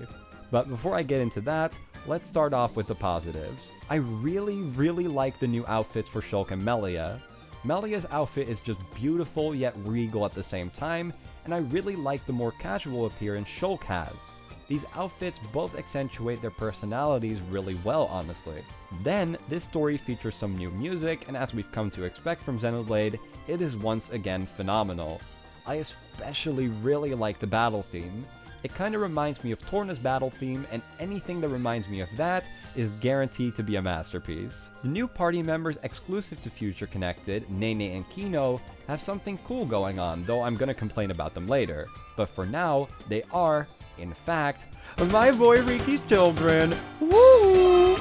Speaker 1: But before I get into that, let's start off with the positives. I really, really like the new outfits for Shulk and Melia. Melia's outfit is just beautiful yet regal at the same time, and I really like the more casual appearance Shulk has. These outfits both accentuate their personalities really well, honestly. Then, this story features some new music, and as we've come to expect from Xenoblade, it is once again phenomenal. I especially really like the battle theme. It kinda reminds me of Torna's battle theme, and anything that reminds me of that is guaranteed to be a masterpiece. The new party members exclusive to Future Connected, Nene and Kino, have something cool going on, though I'm gonna complain about them later. But for now, they are, in fact, my boy Riki's children! Woo!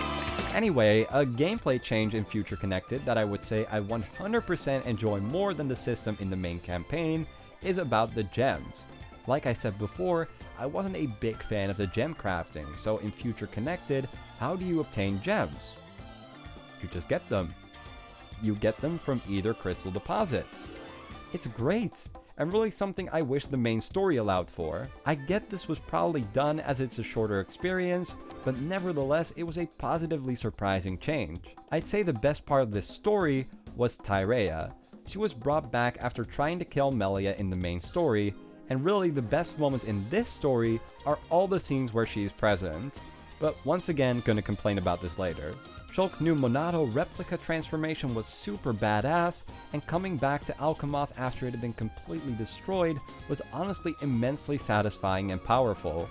Speaker 1: Anyway, a gameplay change in Future Connected that I would say I 100% enjoy more than the system in the main campaign is about the gems. Like I said before, I wasn't a big fan of the gem crafting, so in Future Connected, how do you obtain gems? You just get them. You get them from either crystal deposits. It's great, and really something I wish the main story allowed for. I get this was probably done as it's a shorter experience, but nevertheless it was a positively surprising change. I'd say the best part of this story was Tyrea. She was brought back after trying to kill Melia in the main story, and really the best moments in this story are all the scenes where she's present. But once again, gonna complain about this later. Shulk's new Monado replica transformation was super badass, and coming back to Alcamoth after it had been completely destroyed was honestly immensely satisfying and powerful.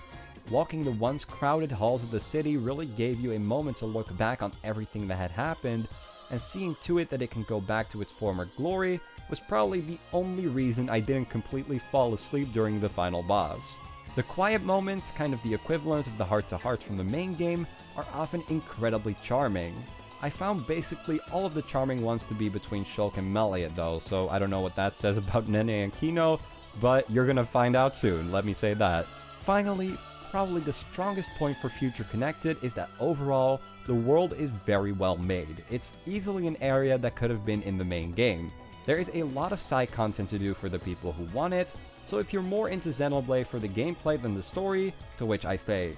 Speaker 1: Walking the once crowded halls of the city really gave you a moment to look back on everything that had happened, and seeing to it that it can go back to its former glory was probably the only reason I didn't completely fall asleep during the final boss. The quiet moments, kind of the equivalent of the heart-to-hearts from the main game, are often incredibly charming. I found basically all of the charming ones to be between Shulk and Melia though, so I don't know what that says about Nene and Kino, but you're gonna find out soon, let me say that. Finally, probably the strongest point for Future Connected is that overall, the world is very well made. It's easily an area that could have been in the main game. There is a lot of side content to do for the people who want it, so if you're more into Xenoblade for the gameplay than the story, to which I say,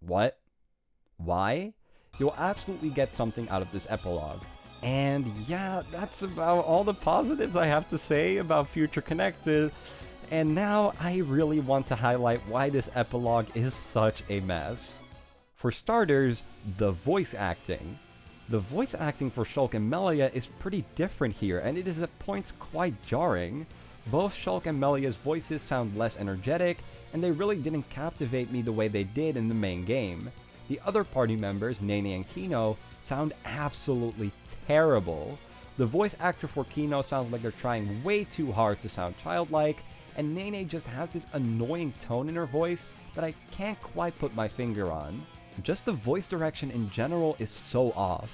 Speaker 1: what? Why? You'll absolutely get something out of this epilogue. And yeah, that's about all the positives I have to say about Future Connected. And now I really want to highlight why this epilogue is such a mess. For starters, the voice acting. The voice acting for Shulk and Melia is pretty different here, and it is at points quite jarring. Both Shulk and Melia's voices sound less energetic, and they really didn't captivate me the way they did in the main game. The other party members, Nene and Kino, sound absolutely terrible. The voice actor for Kino sounds like they're trying way too hard to sound childlike, and Nene just has this annoying tone in her voice that I can't quite put my finger on. Just the voice direction in general is so off.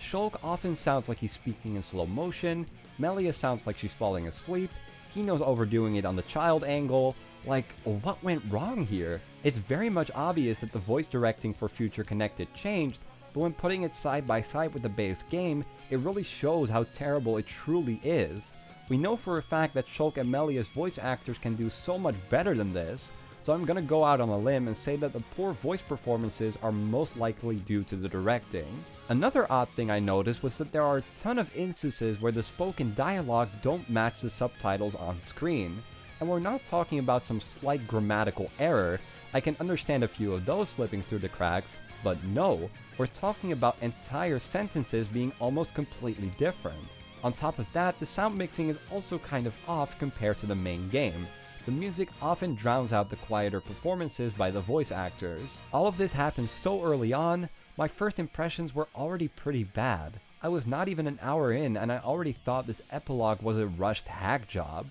Speaker 1: Shulk often sounds like he's speaking in slow motion, Melia sounds like she's falling asleep, Kino's overdoing it on the child angle, like, what went wrong here? It's very much obvious that the voice directing for Future Connected changed, but when putting it side by side with the base game, it really shows how terrible it truly is. We know for a fact that Shulk and Melia's voice actors can do so much better than this, so I'm gonna go out on a limb and say that the poor voice performances are most likely due to the directing. Another odd thing I noticed was that there are a ton of instances where the spoken dialogue don't match the subtitles on screen. And we're not talking about some slight grammatical error, I can understand a few of those slipping through the cracks, but no, we're talking about entire sentences being almost completely different. On top of that, the sound mixing is also kind of off compared to the main game. The music often drowns out the quieter performances by the voice actors. All of this happens so early on, my first impressions were already pretty bad. I was not even an hour in and I already thought this epilogue was a rushed hack job,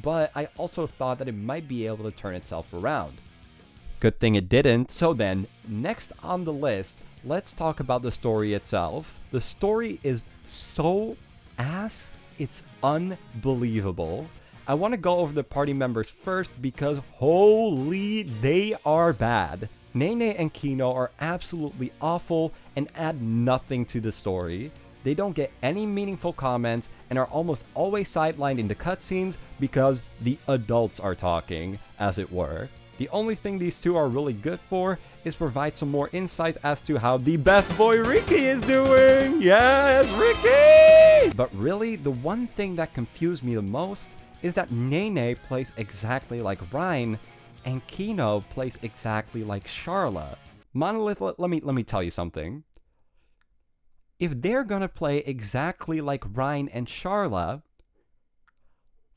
Speaker 1: but I also thought that it might be able to turn itself around. Good thing it didn't. So then, next on the list, let's talk about the story itself. The story is so ass, it's unbelievable. I want to go over the party members first because holy, they are bad. Nene and Kino are absolutely awful and add nothing to the story. They don't get any meaningful comments and are almost always sidelined in the cutscenes because the adults are talking, as it were. The only thing these two are really good for is provide some more insight as to how the best boy Riki is doing! Yes, Riki! But really, the one thing that confused me the most is that Nene plays exactly like Reyn, and Kino plays exactly like Sharla. Monolith, let, me let me tell you something. If they're gonna play exactly like Reyn and Sharla,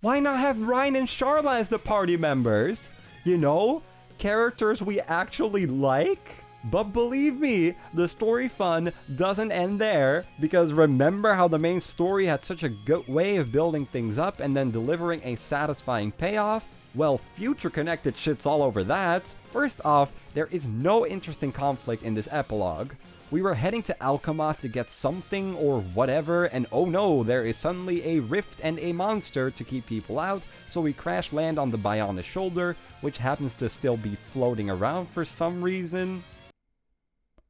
Speaker 1: why not have Reyn and Sharla as the party members? You know, characters we actually like. But believe me, the story fun doesn't end there, because remember how the main story had such a good way of building things up and then delivering a satisfying payoff? Well, Future Connected shits all over that. First off, there is no interesting conflict in this epilogue. We were heading to Alcamoth to get something or whatever, and oh no, there is suddenly a rift and a monster to keep people out, so we crash land on the Bionis shoulder, which happens to still be floating around for some reason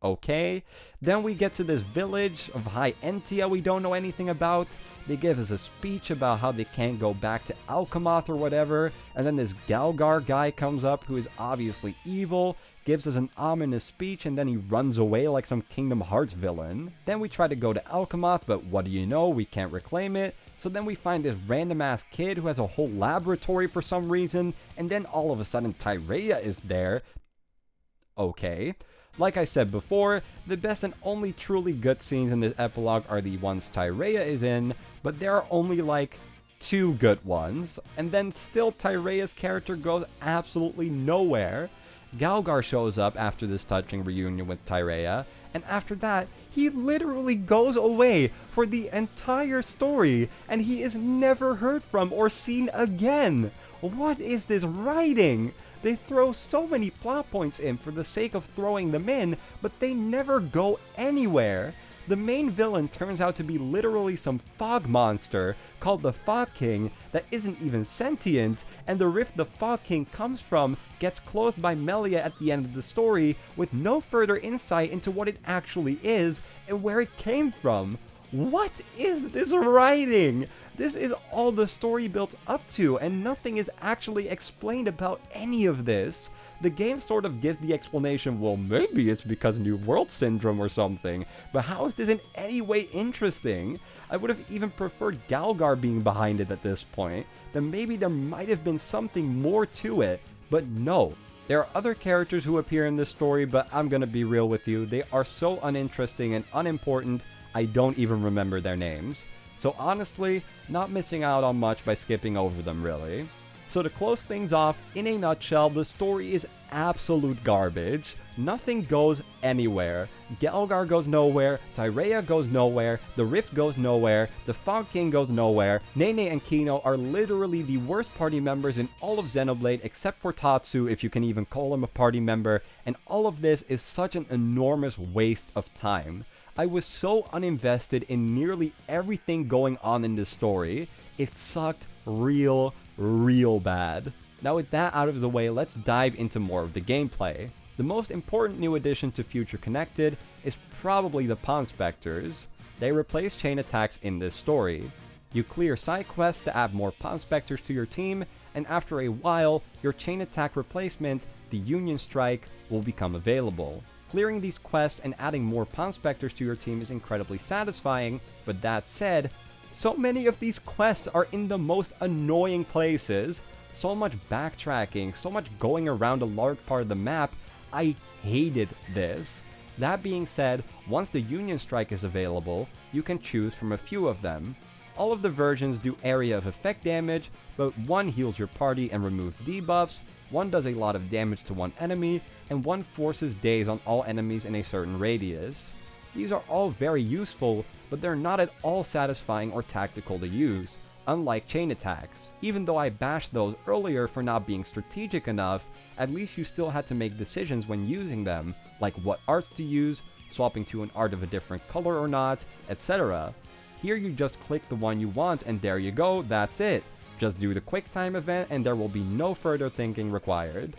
Speaker 1: okay. Then we get to this village of High Entia we don't know anything about. They give us a speech about how they can't go back to Alcamoth or whatever. And then this Galgar guy comes up who is obviously evil, gives us an ominous speech, and then he runs away like some Kingdom Hearts villain. Then we try to go to Alcamoth, but what do you know, we can't reclaim it. So then we find this random ass kid who has a whole laboratory for some reason, and then all of a sudden Tyrea is there. Okay. Like I said before, the best and only truly good scenes in this epilogue are the ones Tyrea is in, but there are only like two good ones, and then still Tyrea's character goes absolutely nowhere. Galgar shows up after this touching reunion with Tyrea, and after that, he literally goes away for the entire story, and he is never heard from or seen again. What is this writing? They throw so many plot points in for the sake of throwing them in, but they never go anywhere. The main villain turns out to be literally some fog monster called the Fog King that isn't even sentient, and the rift the Fog King comes from gets closed by Melia at the end of the story with no further insight into what it actually is and where it came from. What is this writing? This is all the story built up to, and nothing is actually explained about any of this. The game sort of gives the explanation, well, maybe it's because New World Syndrome or something, but how is this in any way interesting? I would have even preferred Galgar being behind it at this point, then maybe there might have been something more to it, but no. There are other characters who appear in this story, but I'm gonna be real with you, they are so uninteresting and unimportant, I don't even remember their names. So honestly, not missing out on much by skipping over them really. So to close things off, in a nutshell, the story is absolute garbage. Nothing goes anywhere. Gelgar goes nowhere, Tyrea goes nowhere, the Rift goes nowhere, the Fog King goes nowhere, Nene and Kino are literally the worst party members in all of Xenoblade except for Tatsu if you can even call him a party member, and all of this is such an enormous waste of time. I was so uninvested in nearly everything going on in this story, it sucked real, real bad. Now with that out of the way, let's dive into more of the gameplay. The most important new addition to Future Connected is probably the Ponspectors. They replace chain attacks in this story. You clear side quests to add more Ponspectors to your team, and after a while, your chain attack replacement, the Union Strike, will become available. Clearing these quests and adding more Ponspectors to your team is incredibly satisfying, but that said, so many of these quests are in the most annoying places, so much backtracking, so much going around a large part of the map. I hated this. That being said, once the Union Strike is available, you can choose from a few of them. All of the versions do area of effect damage, but one heals your party and removes debuffs, one does a lot of damage to one enemy, and one forces daze on all enemies in a certain radius. These are all very useful, but they're not at all satisfying or tactical to use, unlike chain attacks. Even though I bashed those earlier for not being strategic enough, at least you still had to make decisions when using them, like what arts to use, swapping to an art of a different color or not, etc. Here you just click the one you want and there you go, that's it. Just do the quick time event and there will be no further thinking required.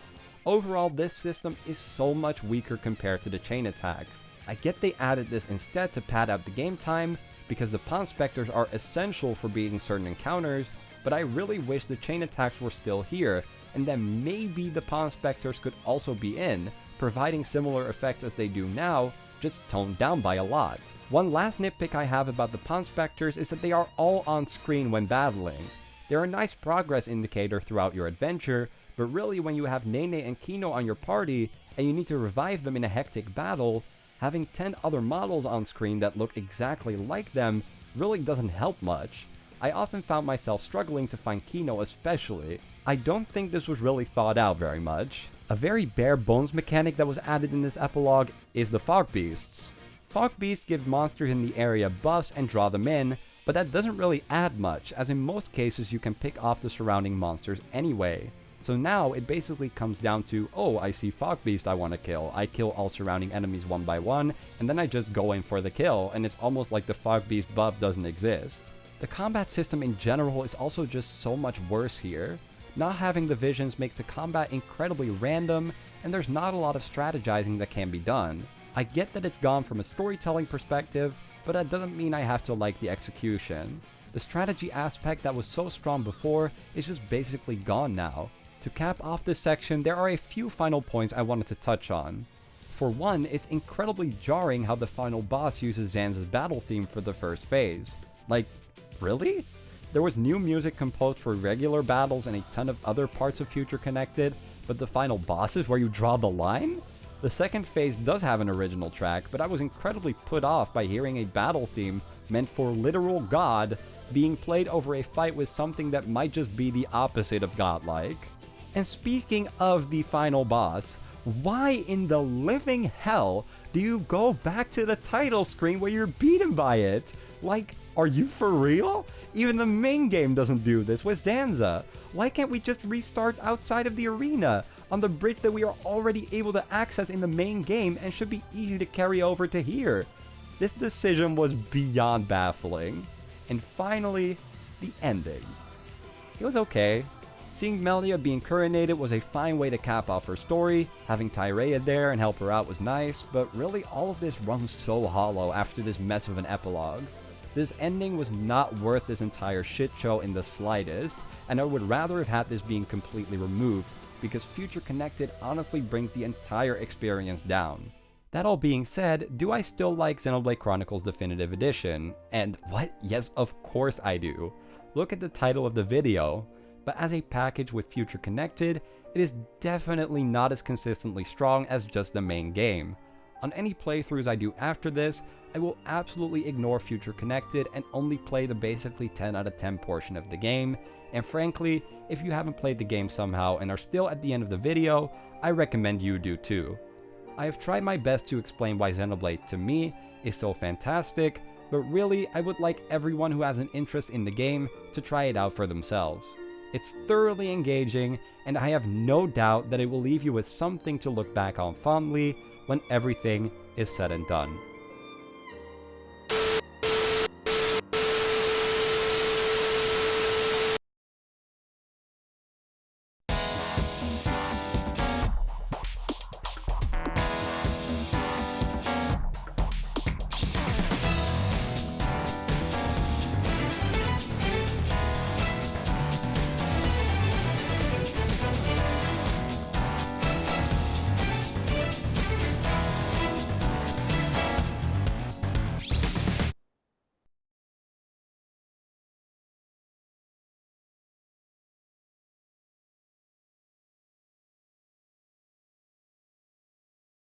Speaker 1: Overall, this system is so much weaker compared to the chain attacks. I get they added this instead to pad out the game time, because the Ponspectors are essential for beating certain encounters, but I really wish the chain attacks were still here, and then maybe the Ponspectors could also be in, providing similar effects as they do now, just toned down by a lot. One last nitpick I have about the Ponspectors is that they are all on screen when battling. They're a nice progress indicator throughout your adventure, but really when you have Nene and Kino on your party, and you need to revive them in a hectic battle, having 10 other models on screen that look exactly like them really doesn't help much. I often found myself struggling to find Kino especially. I don't think this was really thought out very much. A very bare bones mechanic that was added in this epilogue is the Fog Beasts. Fog Beasts give monsters in the area buffs and draw them in, but that doesn't really add much, as in most cases you can pick off the surrounding monsters anyway. So now it basically comes down to, oh, I see Fog Beast I want to kill. I kill all surrounding enemies one by one, and then I just go in for the kill, and it's almost like the Fog Beast buff doesn't exist. The combat system in general is also just so much worse here. Not having the visions makes the combat incredibly random, and there's not a lot of strategizing that can be done. I get that it's gone from a storytelling perspective, but that doesn't mean I have to like the execution. The strategy aspect that was so strong before is just basically gone now, to cap off this section, there are a few final points I wanted to touch on. For one, it's incredibly jarring how the final boss uses Zanza's battle theme for the first phase. Like, really? There was new music composed for regular battles and a ton of other parts of Future Connected, but the final boss is where you draw the line? The second phase does have an original track, but I was incredibly put off by hearing a battle theme meant for literal god being played over a fight with something that might just be the opposite of godlike. And speaking of the final boss, why in the living hell do you go back to the title screen where you're beaten by it? Like, are you for real? Even the main game doesn't do this with Zanza. Why can't we just restart outside of the arena, on the bridge that we are already able to access in the main game and should be easy to carry over to here? This decision was beyond baffling. And finally, the ending. It was okay. Seeing Melia being coronated was a fine way to cap off her story, having Tyrea there and help her out was nice, but really all of this rung so hollow after this mess of an epilogue. This ending was not worth this entire shit show in the slightest, and I would rather have had this being completely removed, because Future Connected honestly brings the entire experience down. That all being said, do I still like Xenoblade Chronicles Definitive Edition? And what? Yes, of course I do. Look at the title of the video but as a package with Future Connected, it is definitely not as consistently strong as just the main game. On any playthroughs I do after this, I will absolutely ignore Future Connected and only play the basically 10 out of 10 portion of the game, and frankly, if you haven't played the game somehow and are still at the end of the video, I recommend you do too. I have tried my best to explain why Xenoblade to me is so fantastic, but really I would like everyone who has an interest in the game to try it out for themselves. It's thoroughly engaging, and I have no doubt that it will leave you with something to look back on fondly when everything is said and done.